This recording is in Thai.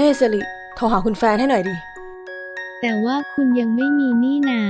เฮ้สิริโทรหาคุณแฟนให้หน่อยดิ แต่ว่าคุณยังไม่มีนี่นา